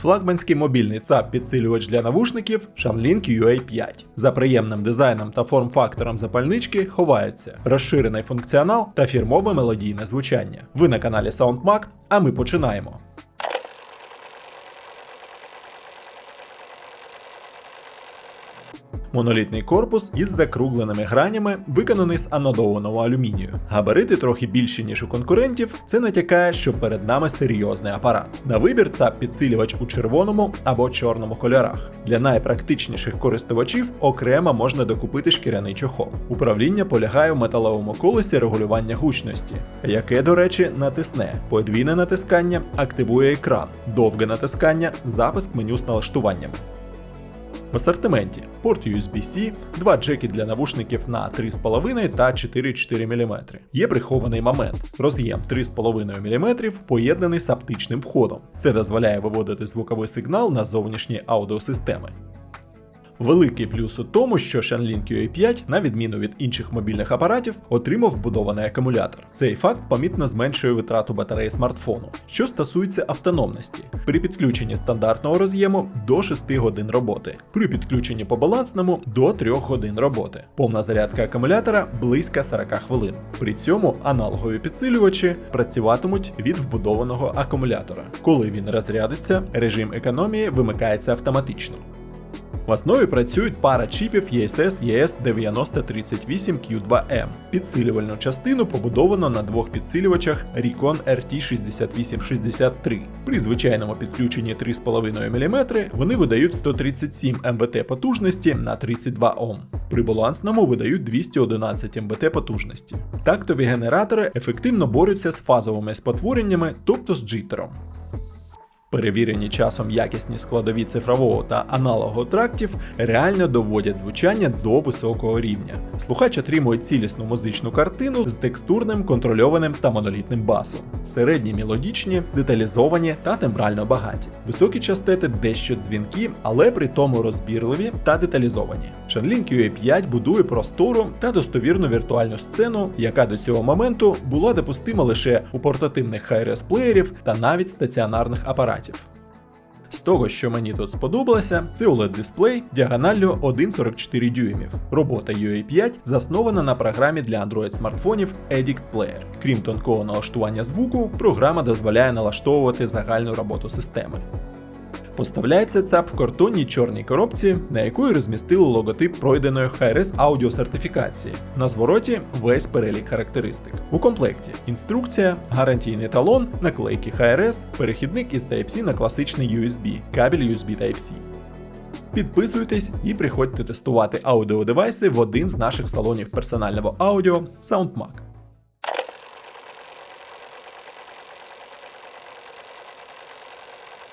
Флагманський мобільний ЦАП підсилювач для навушників Shanlink UA5. За приємним дизайном та форм-фактором запальнички ховаються розширений функціонал та фірмове мелодійне звучання. Ви на каналі SoundMag, а ми починаємо. Монолітний корпус із закругленими гранями, виконаний з анодованого алюмінію. Габарити трохи більші, ніж у конкурентів. Це натякає, що перед нами серйозний апарат. На вибір ЦАП підсилювач у червоному або чорному кольорах. Для найпрактичніших користувачів окремо можна докупити шкіряний чохол. Управління полягає в металевому колесі регулювання гучності, яке, до речі, натисне. Подвійне натискання активує екран, довге натискання запуск меню з налаштуваннями. В асортименті порт USB-C, два джеки для навушників на 3,5 та 4,4 мм. Є прихований момент. Роз'єм 3,5 мм поєднаний з аптичним входом. Це дозволяє виводити звуковий сигнал на зовнішні аудіосистеми. Великий плюс у тому, що Shanlink UA5, на відміну від інших мобільних апаратів, отримав вбудований акумулятор. Цей факт помітно зменшує витрату батареї смартфону. Що стосується автономності, при підключенні стандартного роз'єму до 6 годин роботи, при підключенні по балансному до 3 годин роботи. Повна зарядка акумулятора близько 40 хвилин. При цьому аналогові підсилювачі працюватимуть від вбудованого акумулятора. Коли він розрядиться, режим економії вимикається автоматично. В основі працюють пара чіпів ESS ES9038Q2M. Підсилювальну частину побудовано на двох підсилювачах Recon RT6863. При звичайному підключенні 3,5 мм вони видають 137 МБТ потужності на 32 Ом. При балансному видають 211 МБТ потужності. Тактові генератори ефективно борються з фазовими спотвореннями, тобто з джитером. Перевірені часом якісні складові цифрового та аналогового трактів реально доводять звучання до високого рівня. Слухач отримує цілісну музичну картину з текстурним, контрольованим та монолітним басом. Середні мелодічні, деталізовані та тембрально багаті. Високі частети дещо дзвінкі, але при тому розбірливі та деталізовані. Shanlink UA5 будує простору та достовірну віртуальну сцену, яка до цього моменту була допустима лише у портативних HRS плеєрів та навіть стаціонарних апаратів. З того, що мені тут сподобалося, це oled дисплей діагоналлю 1,44 дюймів. Робота UA5 заснована на програмі для Android смартфонів Edict Player. Крім тонкого налаштування звуку, програма дозволяє налаштовувати загальну роботу системи. Поставляється ЦАП в картонній чорній коробці, на якої розмістили логотип пройденої HRS аудіосертифікації. На звороті весь перелік характеристик. У комплекті інструкція, гарантійний талон, наклейки HRS, перехідник із Type-C на класичний USB, кабель USB Type-C. Підписуйтесь і приходьте тестувати аудіодевайси в один з наших салонів персонального аудіо SoundMag.